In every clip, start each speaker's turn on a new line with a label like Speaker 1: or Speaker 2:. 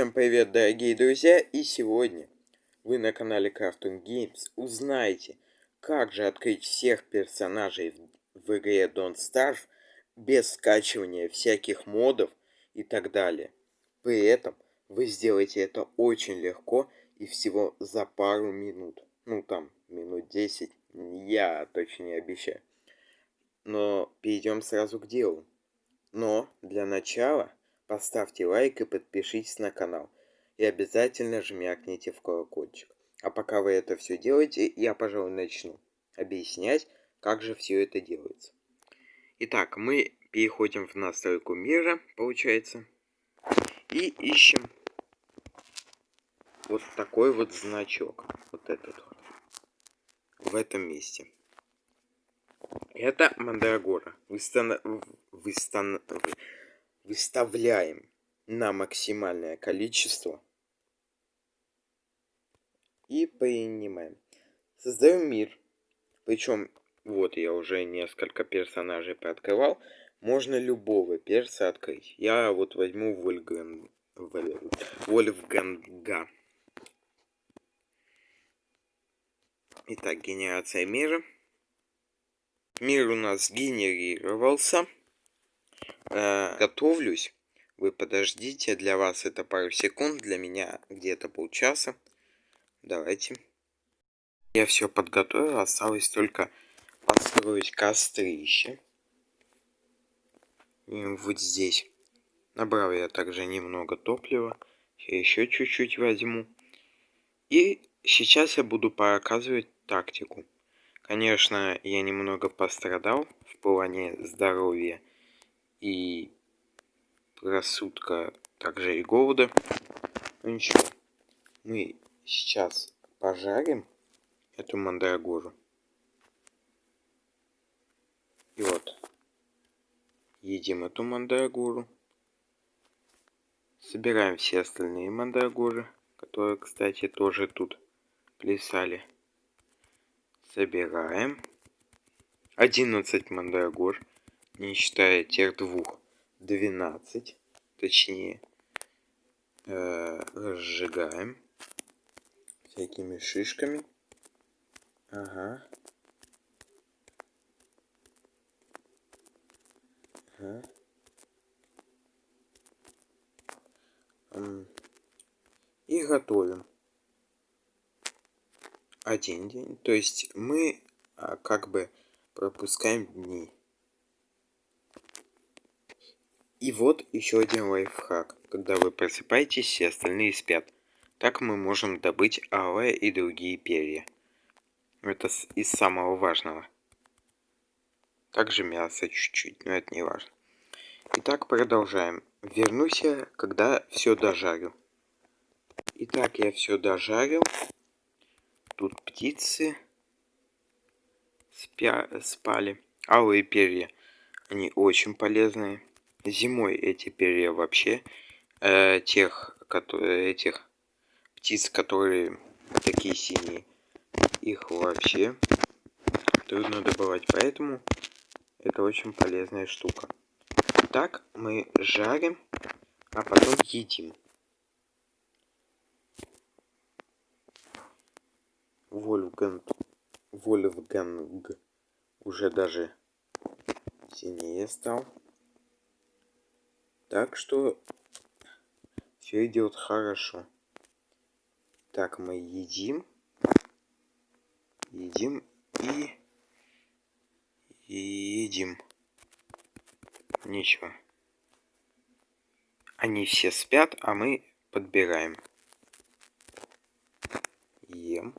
Speaker 1: Всем привет, дорогие друзья, и сегодня вы на канале Cartoon Games узнаете, как же открыть всех персонажей в игре Don't Starve без скачивания всяких модов и так далее. При этом вы сделаете это очень легко и всего за пару минут. Ну там, минут 10, я точно не обещаю. Но перейдем сразу к делу. Но для начала Поставьте лайк и подпишитесь на канал. И обязательно жмякните в колокольчик. А пока вы это все делаете, я, пожалуй, начну объяснять, как же все это делается. Итак, мы переходим в настройку мира, получается, и ищем вот такой вот значок. Вот этот вот. В этом месте. Это Мандрагора. Выстан... Выстан выставляем на максимальное количество и принимаем. Создаем мир. Причем, вот я уже несколько персонажей пооткрывал. Можно любого перса открыть. Я вот возьму Вольган... Вольфганга. Итак, генерация мира. Мир у нас генерировался. Э, готовлюсь. Вы подождите, для вас это пару секунд, для меня где-то полчаса. Давайте. Я все подготовил, осталось только построить кострище. И вот здесь. Набрал я также немного топлива. Я еще чуть-чуть возьму. И сейчас я буду показывать тактику. Конечно, я немного пострадал в плане здоровья и рассудка, также и голода. Ну ничего, мы сейчас пожарим эту мандрагору. И вот, едим эту мандрагору. Собираем все остальные мандрагоры, которые, кстати, тоже тут плясали. Собираем. 11 мандрагор не считая тех двух, 12, точнее, э, разжигаем всякими шишками. Ага. Ага. И готовим. Один день. То есть мы а, как бы пропускаем дни. И вот еще один лайфхак. Когда вы просыпаетесь, все остальные спят. Так мы можем добыть алое и другие перья. Это из самого важного. Также мясо чуть-чуть, но это не важно. Итак, продолжаем. Вернусь я, когда все дожарю. Итак, я все дожарил. Тут птицы спя спали. Алые перья, они очень полезные зимой эти перья вообще э, тех, которые, этих птиц, которые такие синие, их вообще трудно добывать, поэтому это очень полезная штука. Так мы жарим, а потом едим. Вольфганг, Вольфганг уже даже синее стал. Так что все идет хорошо. Так, мы едим. Едим и... Едим. Ничего. Они все спят, а мы подбираем. Ем.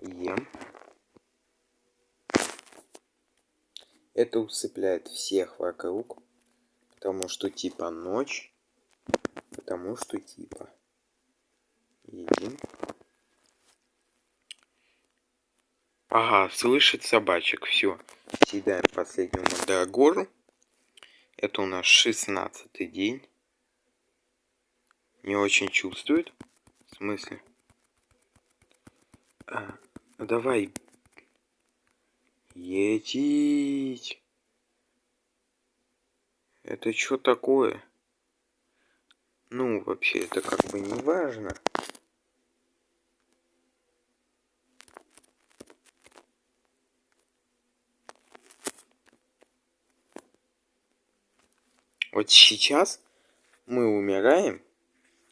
Speaker 1: Ем. Это усыпляет всех вокруг. Потому что типа ночь. Потому что типа. Едим. Ага, слышит собачек. Все. Съедаем последнюю мандрагору. Это у нас шестнадцатый день. Не очень чувствует. В смысле? А, давай. Едить. Это что такое? Ну, вообще, это как бы не важно. Вот сейчас мы умираем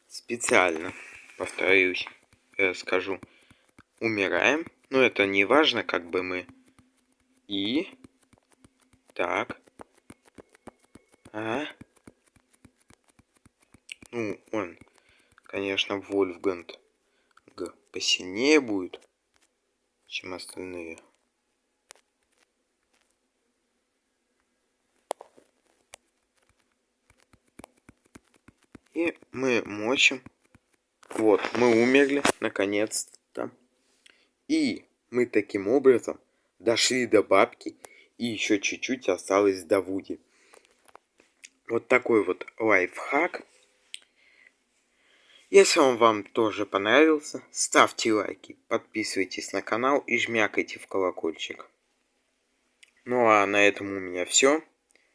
Speaker 1: специально, повторюсь, я скажу, умираем, но это не важно, как бы мы. И так, а, ну он, конечно, Вольфганд Г посильнее будет, чем остальные. И мы мочим. Вот, мы умерли, наконец-то. И мы таким образом дошли до бабки. И еще чуть-чуть осталось до Вуди. Вот такой вот лайфхак. Если он вам тоже понравился, ставьте лайки, подписывайтесь на канал и жмякайте в колокольчик. Ну а на этом у меня все.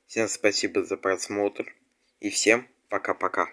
Speaker 1: Всем спасибо за просмотр и всем пока-пока.